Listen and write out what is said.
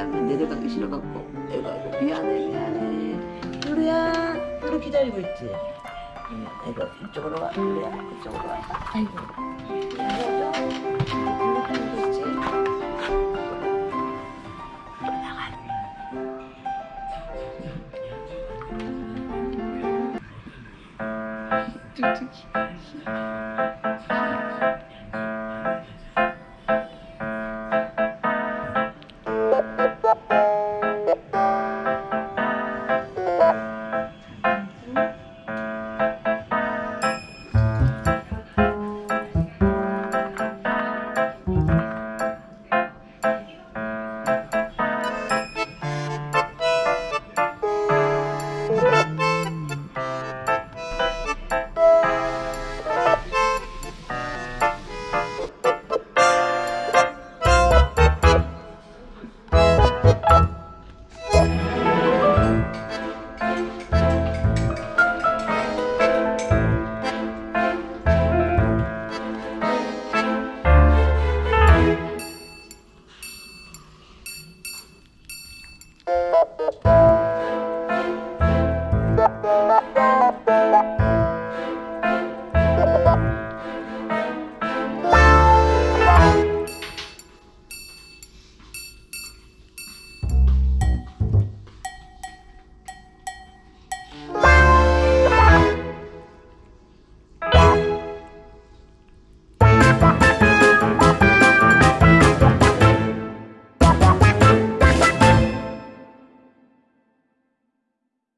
미안해 내려가기 싫어갖고 내가 미안해 미안해 누리야 누리 기다리고 있지? 응, 이거 이쪽으로 와 누리야 이쪽으로 와. 아이고. 안아줘 누리 있지 뚝뚝이